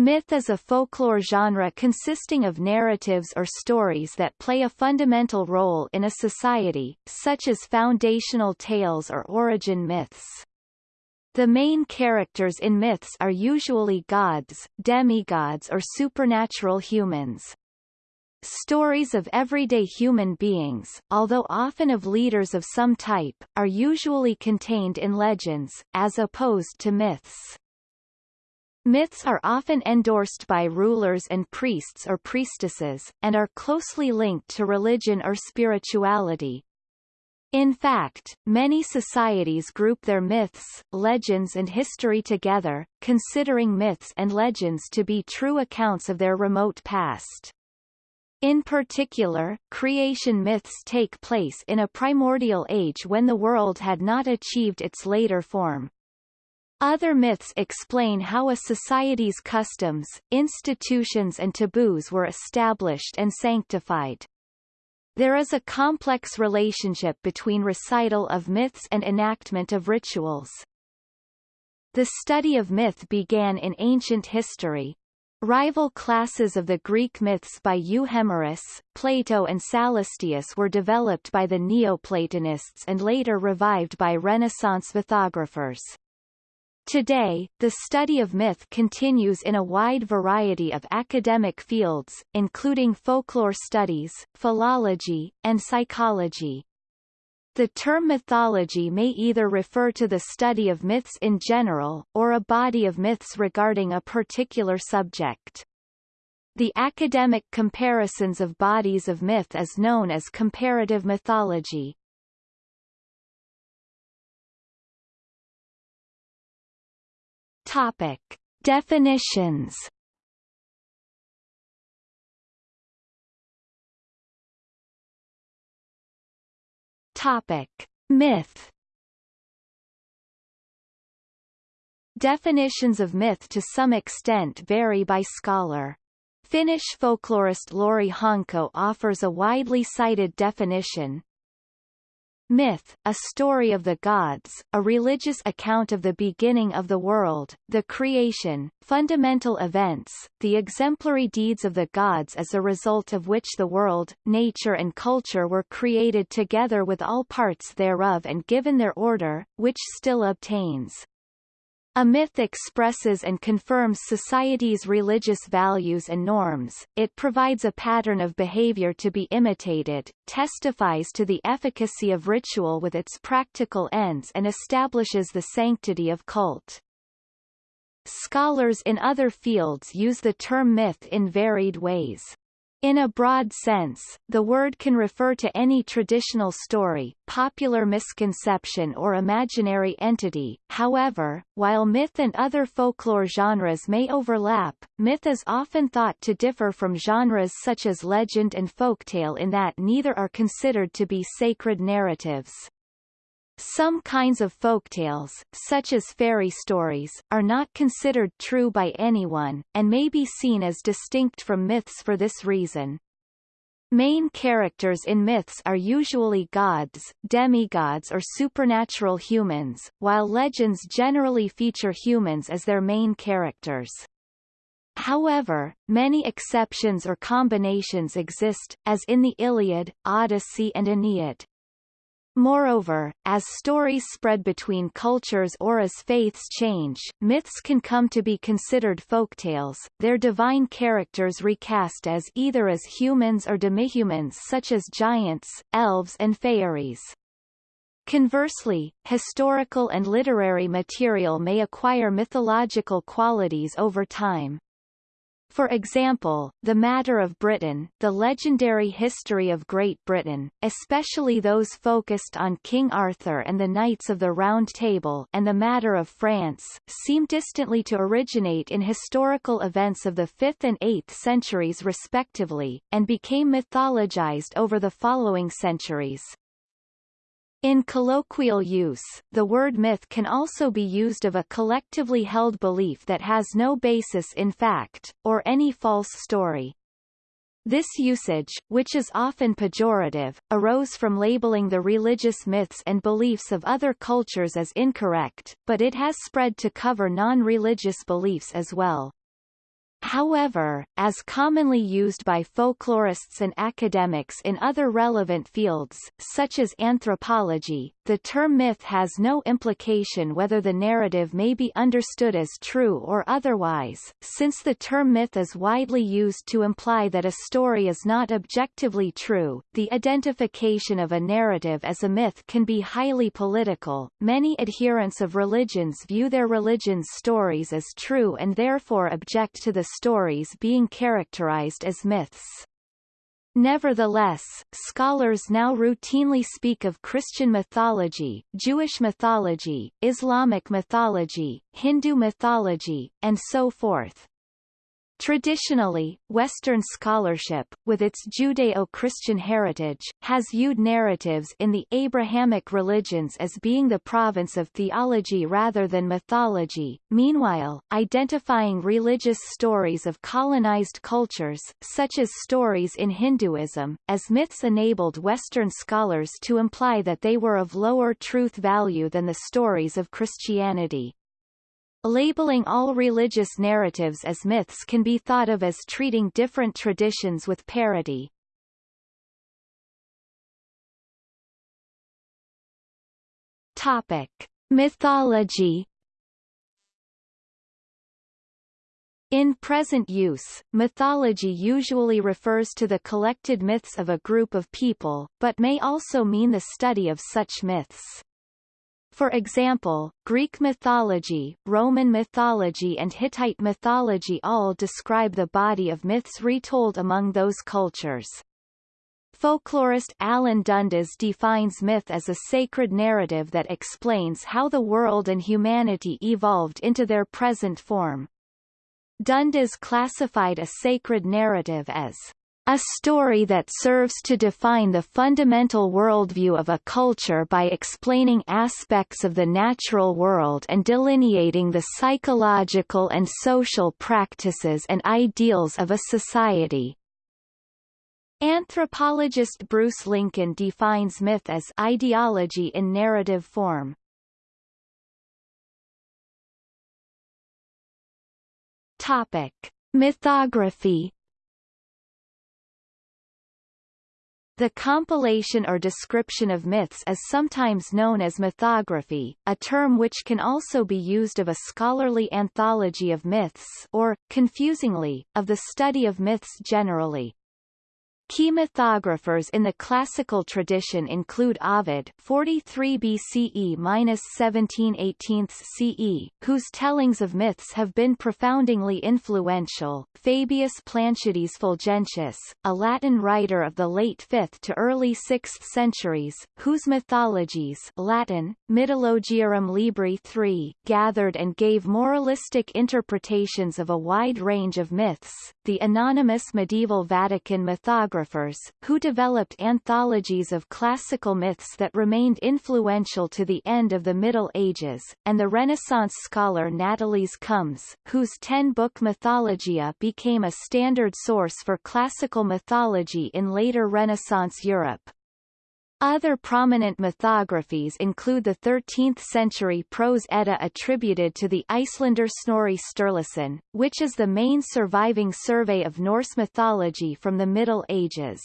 Myth is a folklore genre consisting of narratives or stories that play a fundamental role in a society, such as foundational tales or origin myths. The main characters in myths are usually gods, demigods or supernatural humans. Stories of everyday human beings, although often of leaders of some type, are usually contained in legends, as opposed to myths. Myths are often endorsed by rulers and priests or priestesses, and are closely linked to religion or spirituality. In fact, many societies group their myths, legends and history together, considering myths and legends to be true accounts of their remote past. In particular, creation myths take place in a primordial age when the world had not achieved its later form. Other myths explain how a society's customs, institutions and taboos were established and sanctified. There is a complex relationship between recital of myths and enactment of rituals. The study of myth began in ancient history. Rival classes of the Greek myths by Euhemerus, Plato and Sallustius were developed by the Neoplatonists and later revived by Renaissance mythographers. Today, the study of myth continues in a wide variety of academic fields, including folklore studies, philology, and psychology. The term mythology may either refer to the study of myths in general, or a body of myths regarding a particular subject. The academic comparisons of bodies of myth is known as comparative mythology. Topic. Definitions Topic. Myth Definitions of myth to some extent vary by scholar. Finnish folklorist Lauri Honko offers a widely cited definition, Myth, a story of the gods, a religious account of the beginning of the world, the creation, fundamental events, the exemplary deeds of the gods as a result of which the world, nature and culture were created together with all parts thereof and given their order, which still obtains. A myth expresses and confirms society's religious values and norms, it provides a pattern of behavior to be imitated, testifies to the efficacy of ritual with its practical ends and establishes the sanctity of cult. Scholars in other fields use the term myth in varied ways. In a broad sense, the word can refer to any traditional story, popular misconception or imaginary entity. However, while myth and other folklore genres may overlap, myth is often thought to differ from genres such as legend and folktale in that neither are considered to be sacred narratives. Some kinds of folktales, such as fairy stories, are not considered true by anyone, and may be seen as distinct from myths for this reason. Main characters in myths are usually gods, demigods or supernatural humans, while legends generally feature humans as their main characters. However, many exceptions or combinations exist, as in the Iliad, Odyssey and Aeneid. Moreover, as stories spread between cultures or as faiths change, myths can come to be considered folktales, their divine characters recast as either as humans or demihumans such as giants, elves and fairies. Conversely, historical and literary material may acquire mythological qualities over time. For example, The Matter of Britain, the legendary history of Great Britain, especially those focused on King Arthur and the Knights of the Round Table and The Matter of France, seem distantly to originate in historical events of the 5th and 8th centuries respectively, and became mythologized over the following centuries. In colloquial use, the word myth can also be used of a collectively held belief that has no basis in fact, or any false story. This usage, which is often pejorative, arose from labeling the religious myths and beliefs of other cultures as incorrect, but it has spread to cover non-religious beliefs as well. However, as commonly used by folklorists and academics in other relevant fields, such as anthropology, the term myth has no implication whether the narrative may be understood as true or otherwise, since the term myth is widely used to imply that a story is not objectively true. The identification of a narrative as a myth can be highly political. Many adherents of religions view their religion's stories as true and therefore object to the stories being characterized as myths. Nevertheless, scholars now routinely speak of Christian mythology, Jewish mythology, Islamic mythology, Hindu mythology, and so forth. Traditionally, Western scholarship, with its Judeo-Christian heritage, has viewed narratives in the Abrahamic religions as being the province of theology rather than mythology. Meanwhile, identifying religious stories of colonized cultures, such as stories in Hinduism, as myths enabled Western scholars to imply that they were of lower truth value than the stories of Christianity. Labeling all religious narratives as myths can be thought of as treating different traditions with parity. Topic. Mythology In present use, mythology usually refers to the collected myths of a group of people, but may also mean the study of such myths. For example, Greek mythology, Roman mythology and Hittite mythology all describe the body of myths retold among those cultures. Folklorist Alan Dundes defines myth as a sacred narrative that explains how the world and humanity evolved into their present form. Dundes classified a sacred narrative as a story that serves to define the fundamental worldview of a culture by explaining aspects of the natural world and delineating the psychological and social practices and ideals of a society. Anthropologist Bruce Lincoln defines myth as ideology in narrative form. Topic: Mythography The compilation or description of myths is sometimes known as mythography, a term which can also be used of a scholarly anthology of myths or, confusingly, of the study of myths generally. Key mythographers in the classical tradition include Ovid 43 BCE-17 CE, whose tellings of myths have been profoundly influential, Fabius Planciades Fulgentius, a Latin writer of the late 5th to early 6th centuries, whose mythologies Latin, Mythologiarum Libri 3 gathered and gave moralistic interpretations of a wide range of myths, the anonymous medieval Vatican mythographer who developed anthologies of classical myths that remained influential to the end of the Middle Ages, and the Renaissance scholar Natalis Comes, whose ten-book Mythologia became a standard source for classical mythology in later Renaissance Europe. Other prominent mythographies include the 13th-century prose Edda attributed to the Icelander Snorri Sturluson, which is the main surviving survey of Norse mythology from the Middle Ages.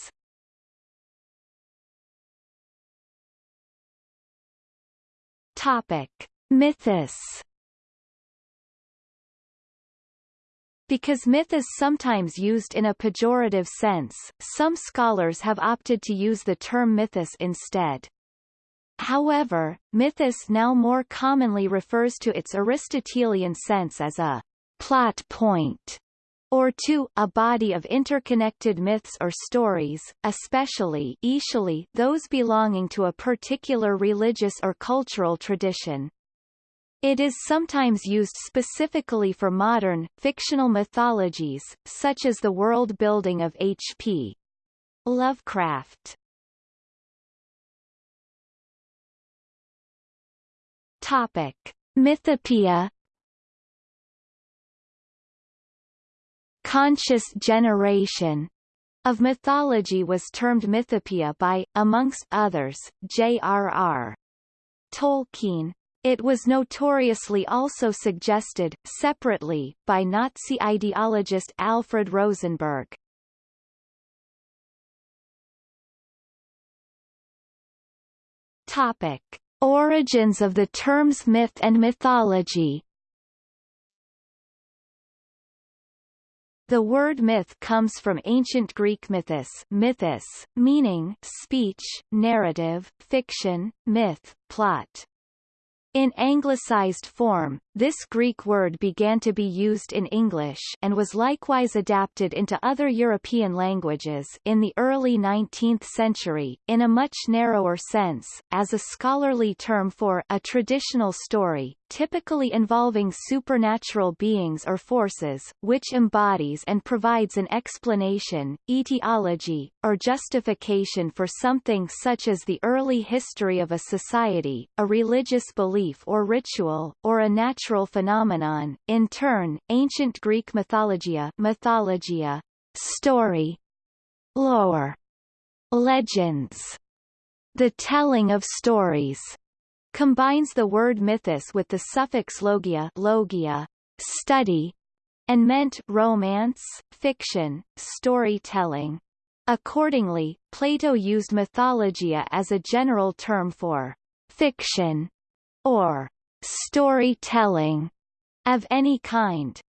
Topic. Mythos Because myth is sometimes used in a pejorative sense, some scholars have opted to use the term mythos instead. However, mythos now more commonly refers to its Aristotelian sense as a plot point or to a body of interconnected myths or stories, especially those belonging to a particular religious or cultural tradition. It is sometimes used specifically for modern, fictional mythologies, such as the world-building of H.P. Lovecraft. Topic. Mythopoeia Conscious generation of mythology was termed mythopoeia by, amongst others, J.R.R. Tolkien. It was notoriously also suggested, separately, by Nazi ideologist Alfred Rosenberg. Topic. Origins of the terms myth and mythology The word myth comes from ancient Greek mythos, mythos meaning speech, narrative, fiction, myth, plot. In anglicized form, this Greek word began to be used in English and was likewise adapted into other European languages in the early 19th century, in a much narrower sense, as a scholarly term for a traditional story, typically involving supernatural beings or forces, which embodies and provides an explanation, etiology, or justification for something such as the early history of a society, a religious belief or ritual, or a natural phenomenon. In turn, ancient Greek mythologia, mythologia story, lore, legends, the telling of stories, combines the word mythos with the suffix logia, logia study, and meant romance, fiction, storytelling. Accordingly, Plato used mythologia as a general term for fiction or storytelling of any kind.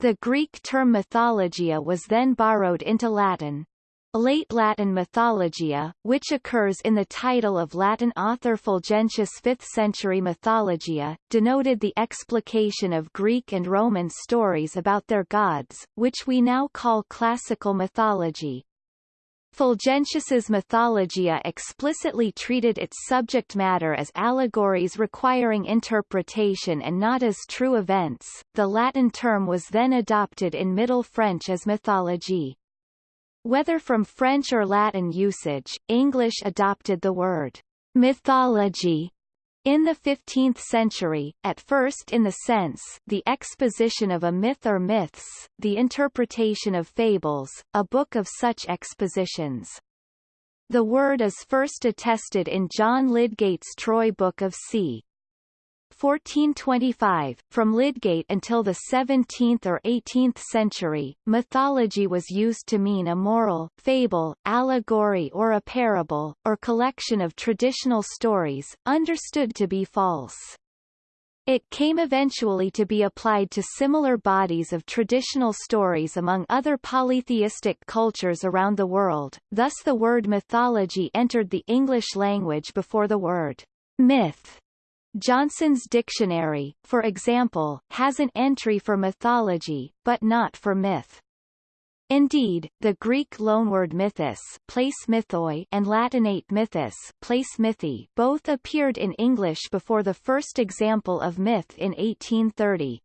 The Greek term mythologia was then borrowed into Latin. Late Latin mythologia, which occurs in the title of Latin author Fulgentius 5th century Mythologia, denoted the explication of Greek and Roman stories about their gods, which we now call classical mythology. Fulgentius's Mythologia explicitly treated its subject matter as allegories requiring interpretation and not as true events. The Latin term was then adopted in Middle French as mythologie. Whether from French or Latin usage, English adopted the word mythology in the 15th century, at first in the sense the exposition of a myth or myths, the interpretation of fables, a book of such expositions. The word is first attested in John Lydgate's Troy Book of c. 1425, from Lydgate until the 17th or 18th century, mythology was used to mean a moral, fable, allegory or a parable, or collection of traditional stories, understood to be false. It came eventually to be applied to similar bodies of traditional stories among other polytheistic cultures around the world, thus the word mythology entered the English language before the word myth Johnson's dictionary, for example, has an entry for mythology, but not for myth. Indeed, the Greek loanword mythos place mythoi and Latinate mythos place mythi both appeared in English before the first example of myth in 1830.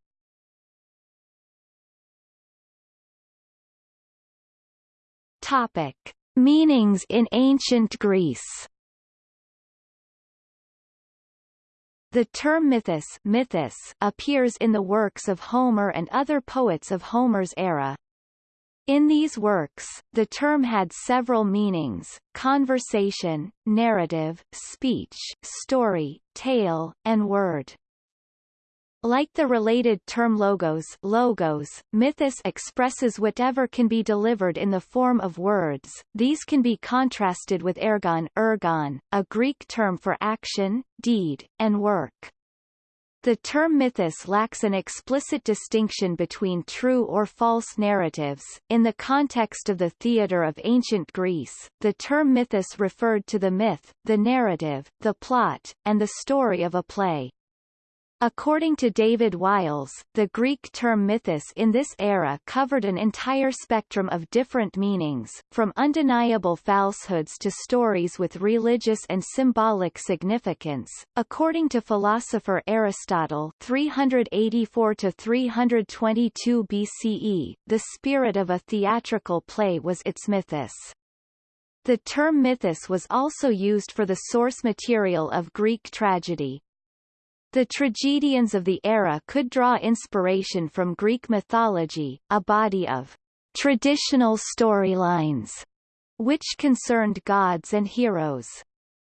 Topic. Meanings in ancient Greece The term mythos, mythos appears in the works of Homer and other poets of Homer's era. In these works, the term had several meanings, conversation, narrative, speech, story, tale, and word. Like the related term logos, logos mythos expresses whatever can be delivered in the form of words. These can be contrasted with ergon, ergon, a Greek term for action, deed, and work. The term mythos lacks an explicit distinction between true or false narratives. In the context of the theatre of ancient Greece, the term mythos referred to the myth, the narrative, the plot, and the story of a play. According to David Wiles, the Greek term mythos in this era covered an entire spectrum of different meanings, from undeniable falsehoods to stories with religious and symbolic significance. According to philosopher Aristotle 384 to 322 BCE, the spirit of a theatrical play was its mythos. The term mythos was also used for the source material of Greek tragedy, the tragedians of the era could draw inspiration from Greek mythology, a body of traditional storylines, which concerned gods and heroes.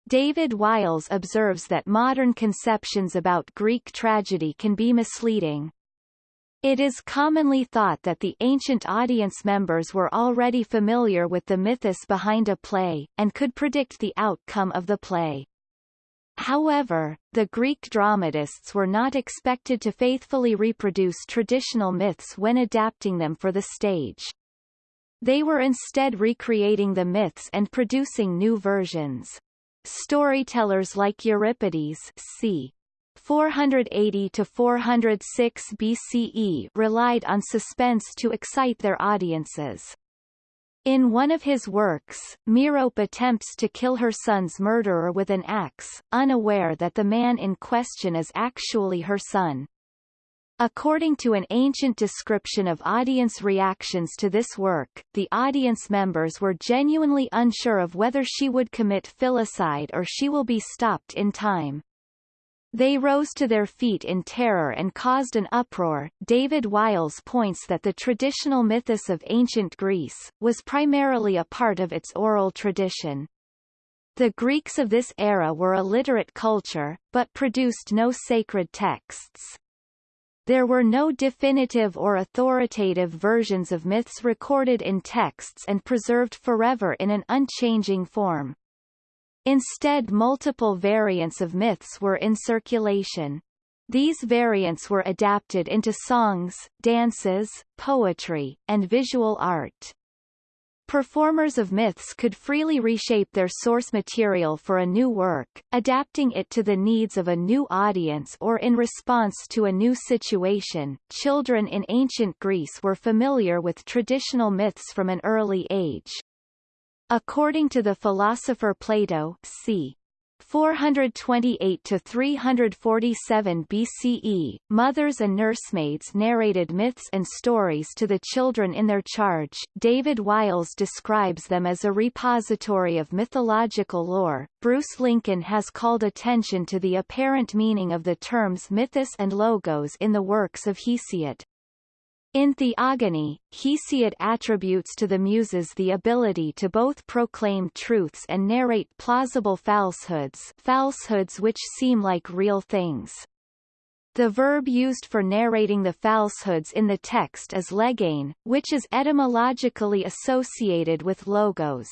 David Wiles observes that modern conceptions about Greek tragedy can be misleading. It is commonly thought that the ancient audience members were already familiar with the mythos behind a play, and could predict the outcome of the play. However, the Greek dramatists were not expected to faithfully reproduce traditional myths when adapting them for the stage. They were instead recreating the myths and producing new versions. Storytellers like Euripides c. 480 to 406 BCE relied on suspense to excite their audiences. In one of his works, Merope attempts to kill her son's murderer with an axe, unaware that the man in question is actually her son. According to an ancient description of audience reactions to this work, the audience members were genuinely unsure of whether she would commit filicide or she will be stopped in time. They rose to their feet in terror and caused an uproar. David Wiles points that the traditional mythos of ancient Greece, was primarily a part of its oral tradition. The Greeks of this era were a literate culture, but produced no sacred texts. There were no definitive or authoritative versions of myths recorded in texts and preserved forever in an unchanging form. Instead multiple variants of myths were in circulation. These variants were adapted into songs, dances, poetry, and visual art. Performers of myths could freely reshape their source material for a new work, adapting it to the needs of a new audience or in response to a new situation. Children in ancient Greece were familiar with traditional myths from an early age. According to the philosopher Plato, c. 428 to 347 BCE, mothers and nursemaids narrated myths and stories to the children in their charge. David Wiles describes them as a repository of mythological lore. Bruce Lincoln has called attention to the apparent meaning of the terms mythos and logos in the works of Hesiod. In Theogony, Hesiod attributes to the Muses the ability to both proclaim truths and narrate plausible falsehoods falsehoods which seem like real things. The verb used for narrating the falsehoods in the text is legein, which is etymologically associated with logos.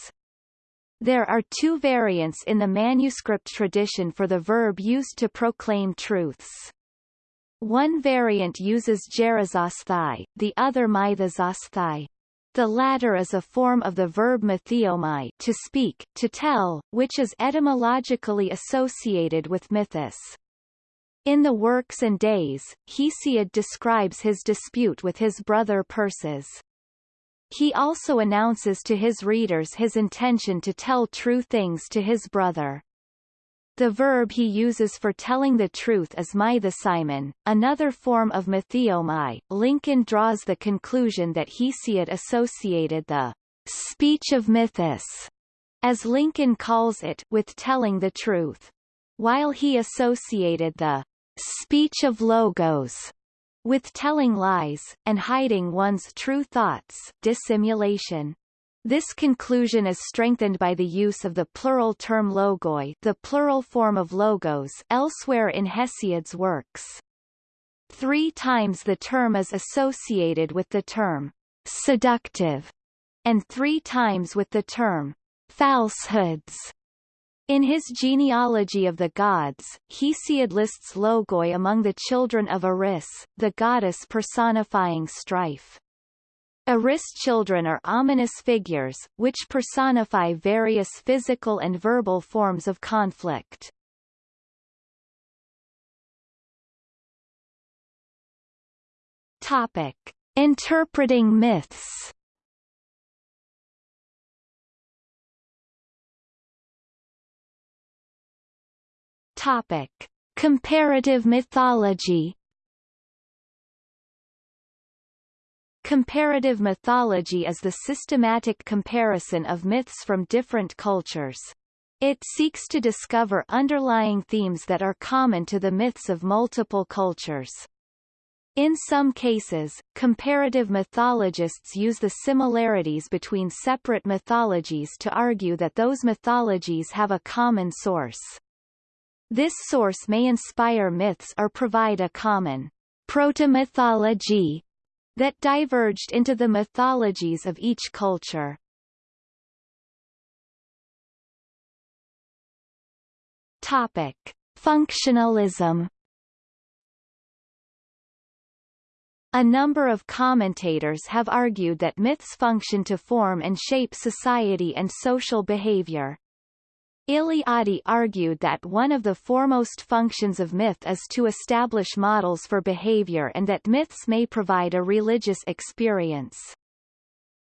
There are two variants in the manuscript tradition for the verb used to proclaim truths. One variant uses gerizosthai, the other mythososthai. The latter is a form of the verb mytheomai to speak, to tell, which is etymologically associated with mythos. In the Works and Days, Hesiod describes his dispute with his brother Perses. He also announces to his readers his intention to tell true things to his brother. The verb he uses for telling the truth is mythosimon, another form of mytheomai. Lincoln draws the conclusion that Hesiod associated the speech of mythos, as Lincoln calls it, with telling the truth. While he associated the speech of logos with telling lies, and hiding one's true thoughts dissimulation. This conclusion is strengthened by the use of the plural term logoi the plural form of logos elsewhere in Hesiod's works. Three times the term is associated with the term seductive, and three times with the term falsehoods. In his genealogy of the gods, Hesiod lists Logoi among the children of Eris, the goddess personifying strife. Eris children are ominous figures, which personify various physical and verbal forms of conflict. Topic. Interpreting myths Topic. Comparative mythology Comparative mythology is the systematic comparison of myths from different cultures. It seeks to discover underlying themes that are common to the myths of multiple cultures. In some cases, comparative mythologists use the similarities between separate mythologies to argue that those mythologies have a common source. This source may inspire myths or provide a common proto-mythology that diverged into the mythologies of each culture. Topic: Functionalism A number of commentators have argued that myths function to form and shape society and social behavior. Eliade argued that one of the foremost functions of myth is to establish models for behavior and that myths may provide a religious experience.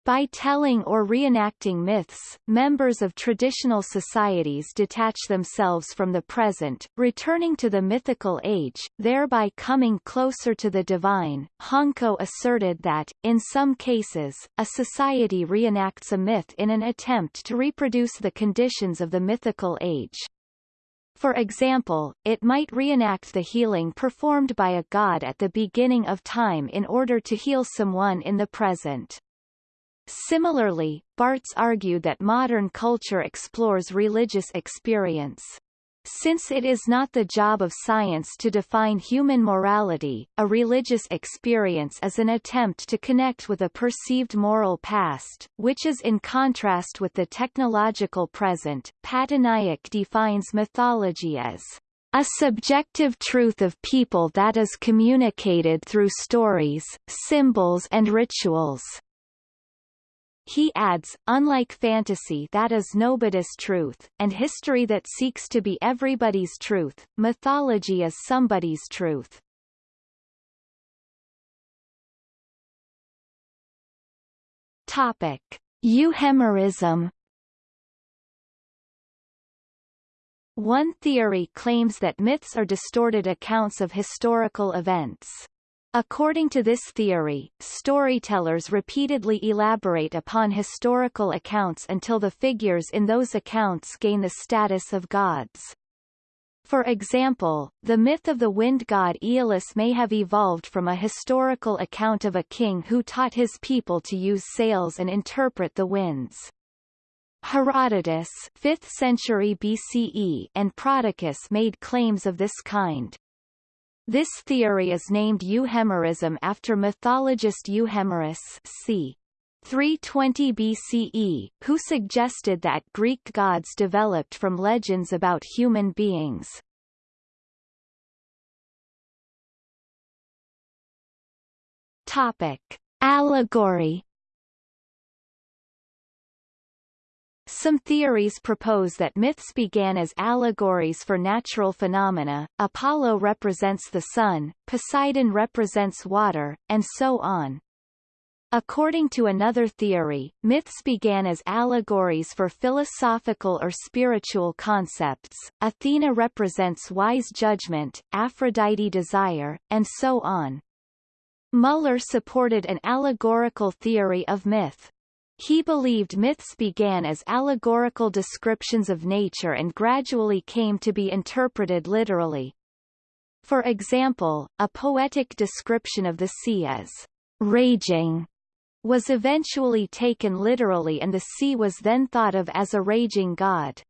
By telling or reenacting myths, members of traditional societies detach themselves from the present, returning to the mythical age, thereby coming closer to the divine. Honko asserted that, in some cases, a society reenacts a myth in an attempt to reproduce the conditions of the mythical age. For example, it might reenact the healing performed by a god at the beginning of time in order to heal someone in the present. Similarly, Barthes argued that modern culture explores religious experience. Since it is not the job of science to define human morality, a religious experience is an attempt to connect with a perceived moral past, which is in contrast with the technological present. Pattanaik defines mythology as a subjective truth of people that is communicated through stories, symbols and rituals. He adds, unlike fantasy that is nobody's truth, and history that seeks to be everybody's truth, mythology is somebody's truth. Topic. Euhemerism One theory claims that myths are distorted accounts of historical events. According to this theory, storytellers repeatedly elaborate upon historical accounts until the figures in those accounts gain the status of gods. For example, the myth of the wind god Aeolus may have evolved from a historical account of a king who taught his people to use sails and interpret the winds. Herodotus 5th century BCE and Prodicus made claims of this kind. This theory is named Euhemerism after mythologist Euhemerus c. 320 BCE, who suggested that Greek gods developed from legends about human beings. Topic. Allegory Some theories propose that myths began as allegories for natural phenomena, Apollo represents the sun, Poseidon represents water, and so on. According to another theory, myths began as allegories for philosophical or spiritual concepts, Athena represents wise judgment, Aphrodite desire, and so on. Müller supported an allegorical theory of myth. He believed myths began as allegorical descriptions of nature and gradually came to be interpreted literally. For example, a poetic description of the sea as raging was eventually taken literally and the sea was then thought of as a raging god.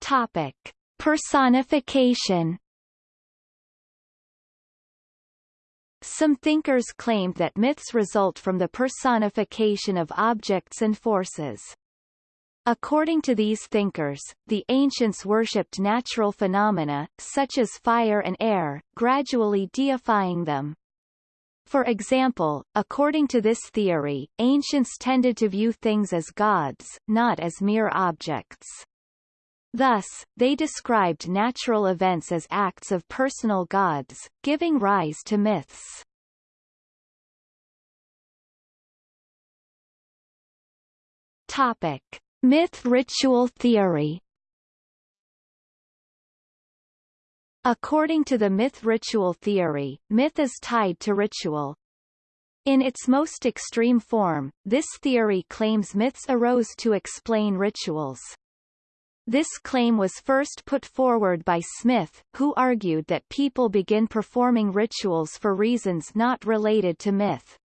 Topic. Personification Some thinkers claimed that myths result from the personification of objects and forces. According to these thinkers, the ancients worshipped natural phenomena, such as fire and air, gradually deifying them. For example, according to this theory, ancients tended to view things as gods, not as mere objects. Thus, they described natural events as acts of personal gods, giving rise to myths. Topic. Myth ritual theory According to the myth ritual theory, myth is tied to ritual. In its most extreme form, this theory claims myths arose to explain rituals. This claim was first put forward by Smith, who argued that people begin performing rituals for reasons not related to myth.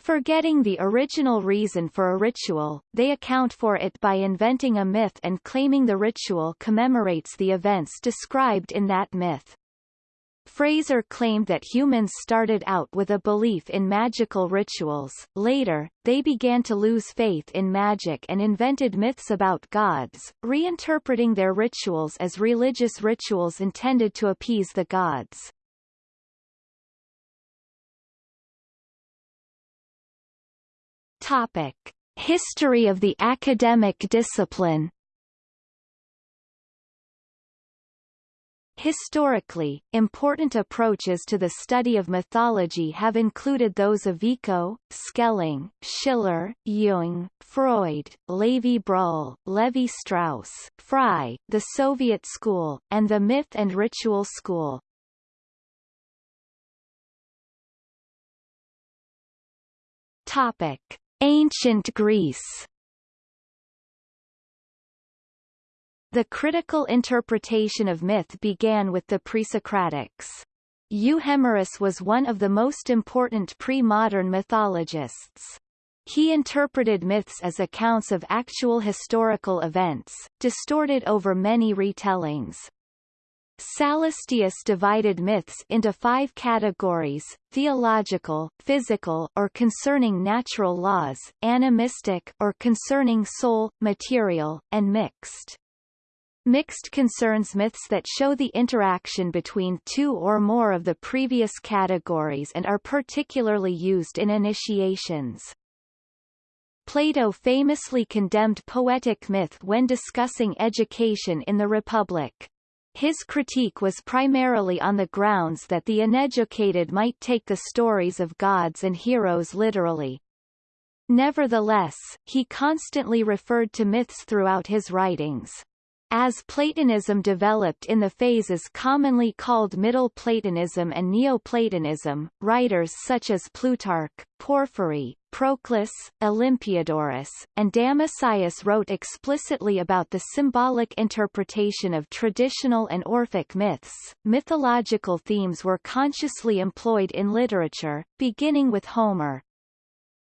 Forgetting the original reason for a ritual, they account for it by inventing a myth and claiming the ritual commemorates the events described in that myth. Frazer claimed that humans started out with a belief in magical rituals, later, they began to lose faith in magic and invented myths about gods, reinterpreting their rituals as religious rituals intended to appease the gods. Topic. History of the academic discipline Historically, important approaches to the study of mythology have included those of Vico, Schelling, Schiller, Jung, Freud, Lévy-Bruhl, Lévi-Strauss, Frye, the Soviet school, and the myth and ritual school. Topic. Ancient Greece The critical interpretation of myth began with the pre-Socratics. Euhemerus was one of the most important pre-modern mythologists. He interpreted myths as accounts of actual historical events, distorted over many retellings. Sallustius divided myths into five categories, theological, physical or concerning natural laws, animistic or concerning soul, material, and mixed. Mixed concerns myths that show the interaction between two or more of the previous categories and are particularly used in initiations. Plato famously condemned poetic myth when discussing education in the Republic. His critique was primarily on the grounds that the uneducated might take the stories of gods and heroes literally. Nevertheless, he constantly referred to myths throughout his writings. As Platonism developed in the phases commonly called Middle Platonism and Neoplatonism, writers such as Plutarch, Porphyry, Proclus, Olympiodorus, and Damascius wrote explicitly about the symbolic interpretation of traditional and Orphic myths. Mythological themes were consciously employed in literature, beginning with Homer,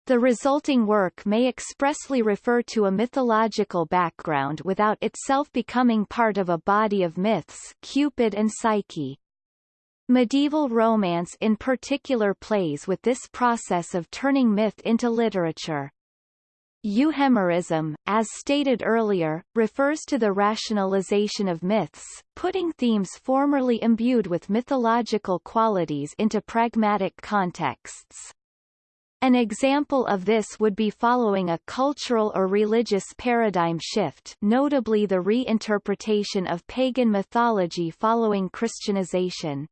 the resulting work may expressly refer to a mythological background without itself becoming part of a body of myths Cupid and Psyche. Medieval romance in particular plays with this process of turning myth into literature. Euhemerism, as stated earlier, refers to the rationalization of myths, putting themes formerly imbued with mythological qualities into pragmatic contexts. An example of this would be following a cultural or religious paradigm shift notably the reinterpretation of pagan mythology following Christianization.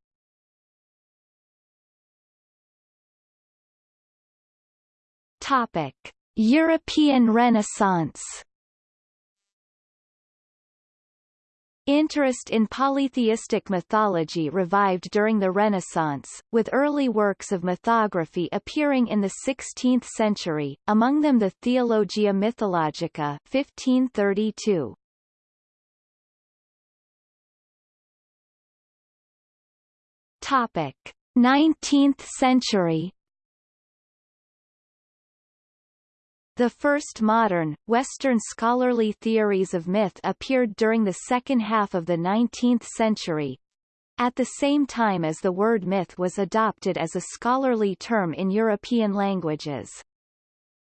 Topic. European Renaissance Interest in polytheistic mythology revived during the Renaissance, with early works of mythography appearing in the 16th century, among them the Theologia Mythologica 1532. Topic: 19th century The first modern, Western scholarly theories of myth appeared during the second half of the 19th century, at the same time as the word myth was adopted as a scholarly term in European languages.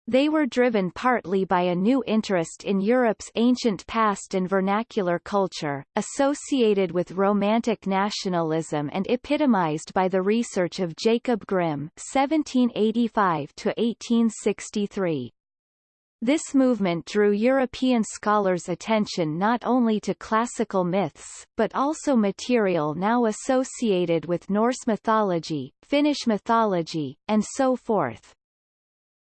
They were driven partly by a new interest in Europe's ancient past and vernacular culture, associated with Romantic nationalism and epitomized by the research of Jacob Grimm (1785–1863). This movement drew European scholars' attention not only to classical myths, but also material now associated with Norse mythology, Finnish mythology, and so forth.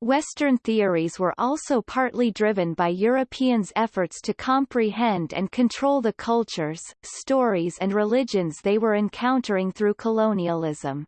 Western theories were also partly driven by Europeans' efforts to comprehend and control the cultures, stories and religions they were encountering through colonialism.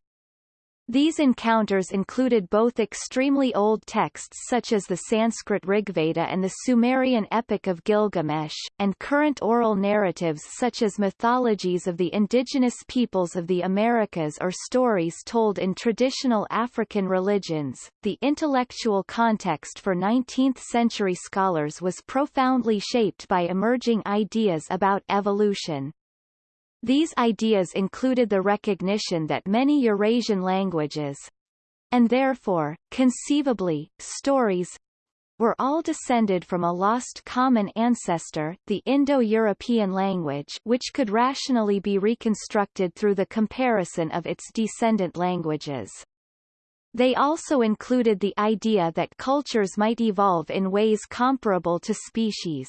These encounters included both extremely old texts such as the Sanskrit Rigveda and the Sumerian Epic of Gilgamesh, and current oral narratives such as mythologies of the indigenous peoples of the Americas or stories told in traditional African religions. The intellectual context for 19th-century scholars was profoundly shaped by emerging ideas about evolution. These ideas included the recognition that many Eurasian languages and therefore, conceivably, stories were all descended from a lost common ancestor, the Indo-European language which could rationally be reconstructed through the comparison of its descendant languages. They also included the idea that cultures might evolve in ways comparable to species.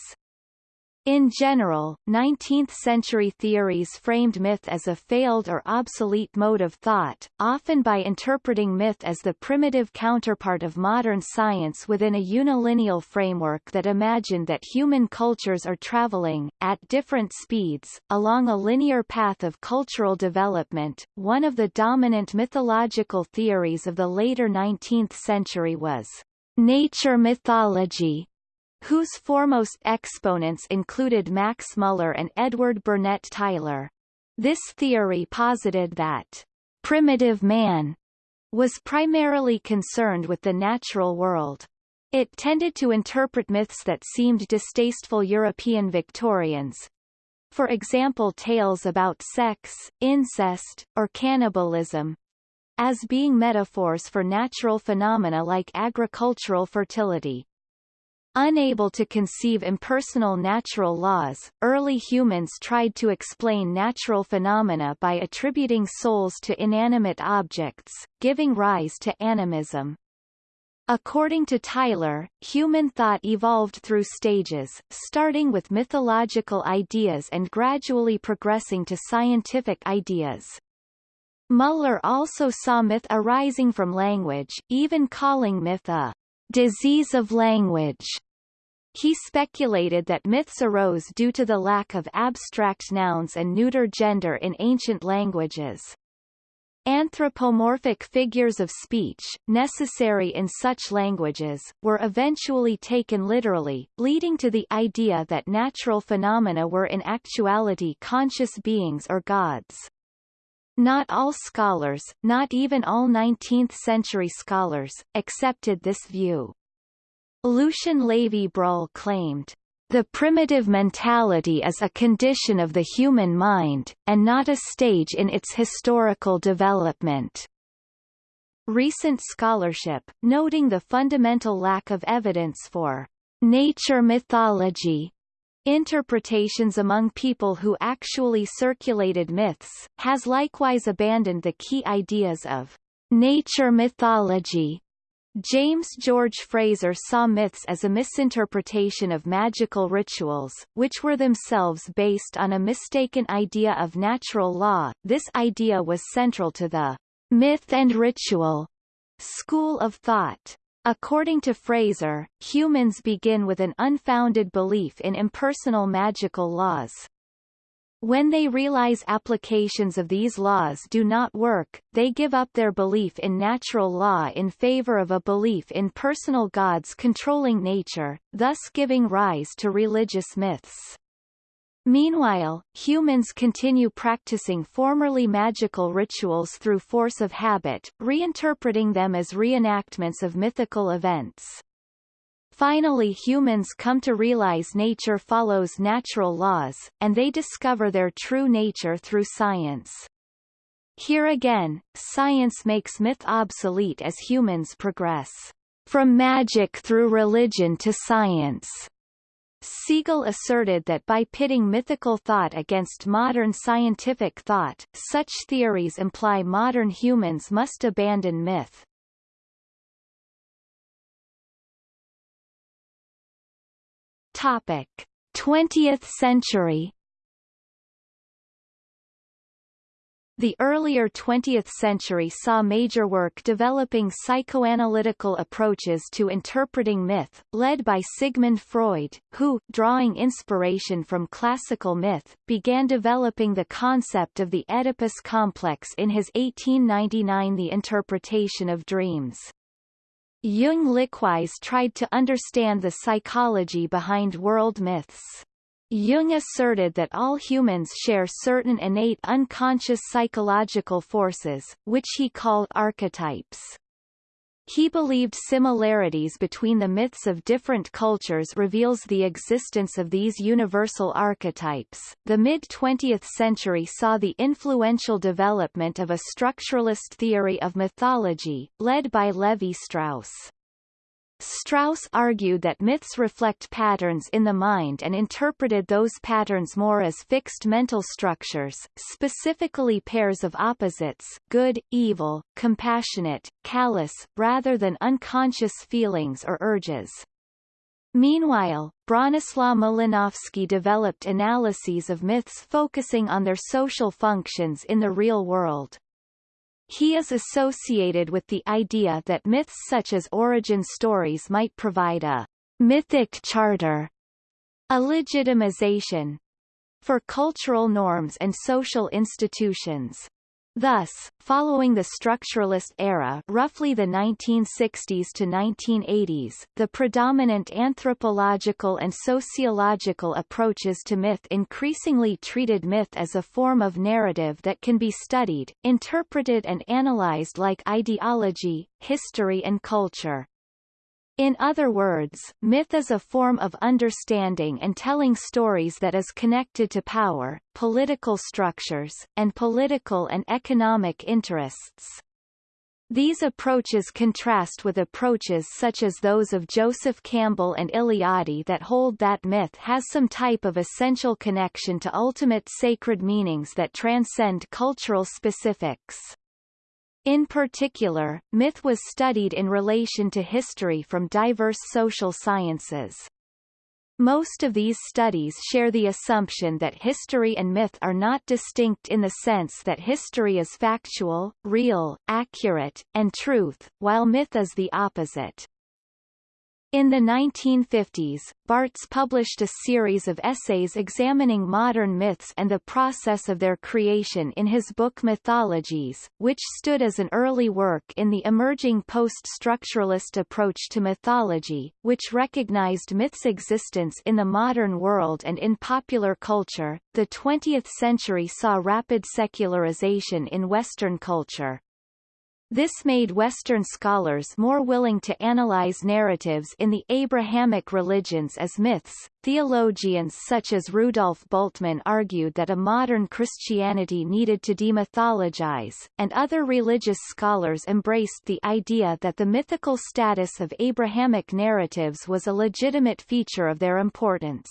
In general, 19th-century theories framed myth as a failed or obsolete mode of thought, often by interpreting myth as the primitive counterpart of modern science within a unilineal framework that imagined that human cultures are traveling, at different speeds, along a linear path of cultural development. One of the dominant mythological theories of the later 19th century was nature mythology, whose foremost exponents included Max Muller and Edward Burnett Tylor. This theory posited that primitive man was primarily concerned with the natural world. It tended to interpret myths that seemed distasteful European Victorians, for example tales about sex, incest, or cannibalism, as being metaphors for natural phenomena like agricultural fertility. Unable to conceive impersonal natural laws, early humans tried to explain natural phenomena by attributing souls to inanimate objects, giving rise to animism. According to Tylor, human thought evolved through stages, starting with mythological ideas and gradually progressing to scientific ideas. Muller also saw myth arising from language, even calling myth a disease of language. He speculated that myths arose due to the lack of abstract nouns and neuter gender in ancient languages. Anthropomorphic figures of speech, necessary in such languages, were eventually taken literally, leading to the idea that natural phenomena were in actuality conscious beings or gods. Not all scholars, not even all 19th-century scholars, accepted this view. Lucien Lévy-Bruhl claimed, "...the primitive mentality is a condition of the human mind, and not a stage in its historical development." Recent scholarship, noting the fundamental lack of evidence for nature mythology interpretations among people who actually circulated myths, has likewise abandoned the key ideas of nature mythology James George Frazer saw myths as a misinterpretation of magical rituals, which were themselves based on a mistaken idea of natural law. This idea was central to the myth and ritual school of thought. According to Frazer, humans begin with an unfounded belief in impersonal magical laws, when they realize applications of these laws do not work, they give up their belief in natural law in favor of a belief in personal gods controlling nature, thus giving rise to religious myths. Meanwhile, humans continue practicing formerly magical rituals through force of habit, reinterpreting them as reenactments of mythical events. Finally humans come to realize nature follows natural laws, and they discover their true nature through science. Here again, science makes myth obsolete as humans progress. From magic through religion to science. Segal asserted that by pitting mythical thought against modern scientific thought, such theories imply modern humans must abandon myth. Topic: 20th century. The earlier 20th century saw major work developing psychoanalytical approaches to interpreting myth, led by Sigmund Freud, who, drawing inspiration from classical myth, began developing the concept of the Oedipus complex in his 1899 The Interpretation of Dreams. Jung likewise tried to understand the psychology behind world myths. Jung asserted that all humans share certain innate unconscious psychological forces, which he called archetypes. He believed similarities between the myths of different cultures reveals the existence of these universal archetypes. The mid-20th century saw the influential development of a structuralist theory of mythology, led by Levi Strauss. Argued that myths reflect patterns in the mind and interpreted those patterns more as fixed mental structures, specifically pairs of opposites good, evil, compassionate, callous, rather than unconscious feelings or urges. Meanwhile, Bronislaw Malinowski developed analyses of myths focusing on their social functions in the real world. He is associated with the idea that myths such as origin stories might provide a mythic charter, a legitimization, for cultural norms and social institutions. Thus, following the structuralist era roughly the 1960s to 1980s, the predominant anthropological and sociological approaches to myth increasingly treated myth as a form of narrative that can be studied, interpreted and analyzed like ideology, history and culture. In other words, myth is a form of understanding and telling stories that is connected to power, political structures, and political and economic interests. These approaches contrast with approaches such as those of Joseph Campbell and Eliade that hold that myth has some type of essential connection to ultimate sacred meanings that transcend cultural specifics. In particular, myth was studied in relation to history from diverse social sciences. Most of these studies share the assumption that history and myth are not distinct in the sense that history is factual, real, accurate, and truth, while myth is the opposite. In the 1950s, Barthes published a series of essays examining modern myths and the process of their creation in his book Mythologies, which stood as an early work in the emerging post-structuralist approach to mythology, which recognized myths' existence in the modern world and in popular culture. The 20th century saw rapid secularization in Western culture. This made Western scholars more willing to analyze narratives in the Abrahamic religions as myths. Theologians such as Rudolf Bultmann argued that a modern Christianity needed to demythologize, and other religious scholars embraced the idea that the mythical status of Abrahamic narratives was a legitimate feature of their importance.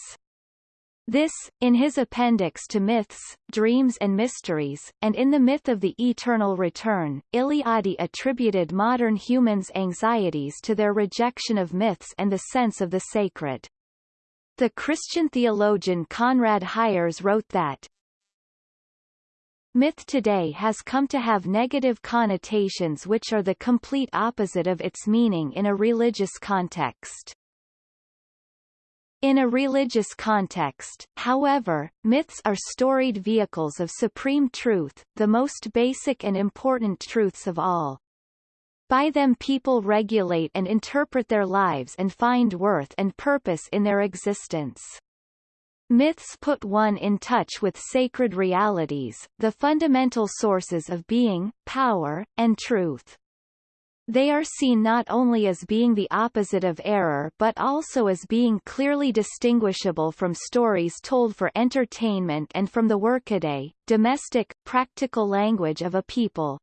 This, in his appendix to Myths, Dreams and Mysteries, and in The Myth of the Eternal Return, Eliade attributed modern humans' anxieties to their rejection of myths and the sense of the sacred. The Christian theologian Conrad Hyers wrote that, Myth today has come to have negative connotations which are the complete opposite of its meaning in a religious context. In a religious context, however, myths are storied vehicles of supreme truth, the most basic and important truths of all. By them people regulate and interpret their lives and find worth and purpose in their existence. Myths put one in touch with sacred realities, the fundamental sources of being, power, and truth. They are seen not only as being the opposite of error but also as being clearly distinguishable from stories told for entertainment and from the workaday, domestic, practical language of a people.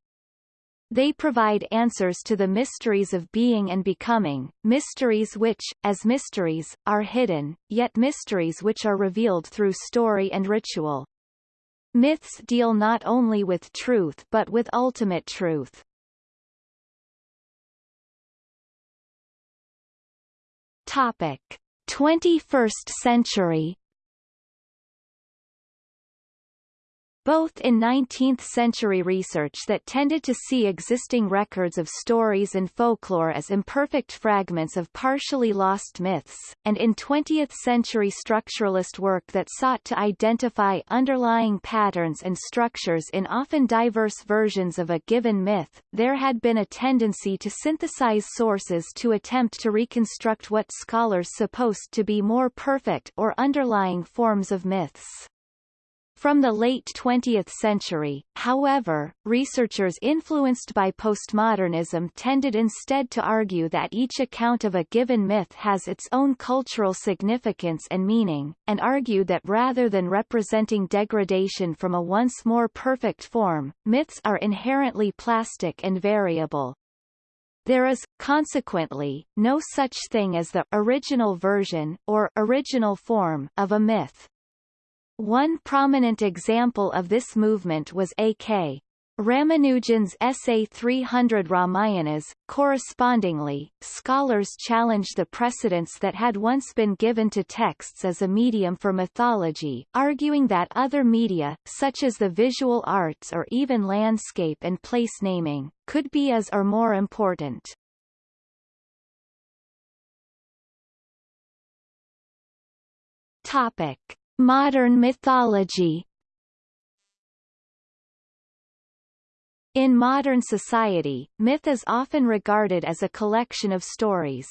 They provide answers to the mysteries of being and becoming, mysteries which, as mysteries, are hidden, yet mysteries which are revealed through story and ritual. Myths deal not only with truth but with ultimate truth. Topic: 21st century both in 19th-century research that tended to see existing records of stories and folklore as imperfect fragments of partially lost myths, and in 20th-century structuralist work that sought to identify underlying patterns and structures in often diverse versions of a given myth, there had been a tendency to synthesize sources to attempt to reconstruct what scholars supposed to be more perfect or underlying forms of myths. From the late 20th century, however, researchers influenced by postmodernism tended instead to argue that each account of a given myth has its own cultural significance and meaning, and argued that rather than representing degradation from a once more perfect form, myths are inherently plastic and variable. There is, consequently, no such thing as the original version or original form of a myth. One prominent example of this movement was A.K. Ramanujan's essay 300 Ramayanas. Correspondingly, scholars challenged the precedence that had once been given to texts as a medium for mythology, arguing that other media, such as the visual arts or even landscape and place naming, could be as or more important. Topic. Modern mythology In modern society, myth is often regarded as a collection of stories.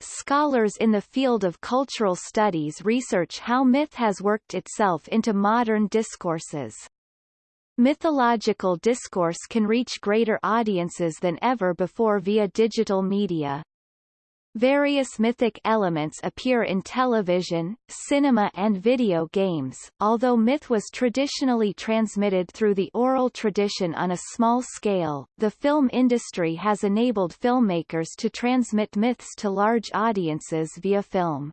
Scholars in the field of cultural studies research how myth has worked itself into modern discourses. Mythological discourse can reach greater audiences than ever before via digital media. Various mythic elements appear in television, cinema and video games. Although myth was traditionally transmitted through the oral tradition on a small scale, the film industry has enabled filmmakers to transmit myths to large audiences via film.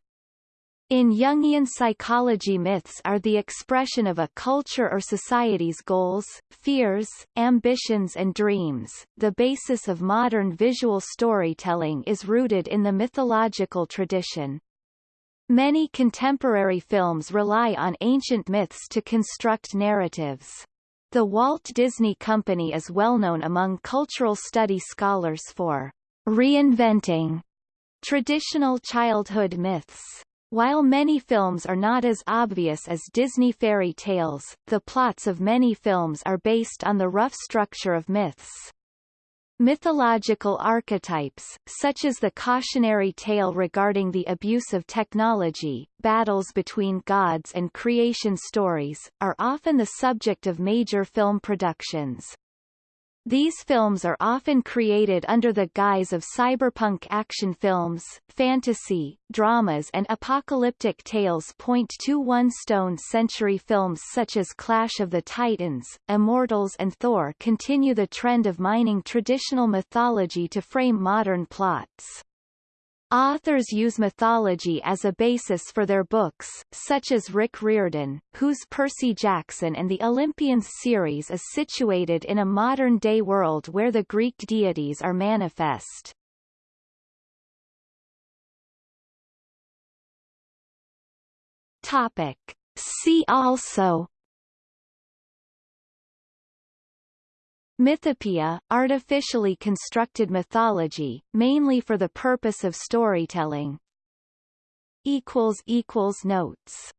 In Jungian psychology myths are the expression of a culture or society's goals, fears, ambitions and dreams. The basis of modern visual storytelling is rooted in the mythological tradition. Many contemporary films rely on ancient myths to construct narratives. The Walt Disney Company is well known among cultural study scholars for reinventing traditional childhood myths. While many films are not as obvious as Disney fairy tales, the plots of many films are based on the rough structure of myths. Mythological archetypes, such as the cautionary tale regarding the abuse of technology, battles between gods and creation stories, are often the subject of major film productions. These films are often created under the guise of cyberpunk action films, fantasy, dramas and apocalyptic tales. 21 Stone Century films such as Clash of the Titans, Immortals and Thor continue the trend of mining traditional mythology to frame modern plots. Authors use mythology as a basis for their books, such as Rick Riordan, whose Percy Jackson and the Olympians series is situated in a modern-day world where the Greek deities are manifest. Topic. See also Mythopoeia, artificially constructed mythology, mainly for the purpose of storytelling. Notes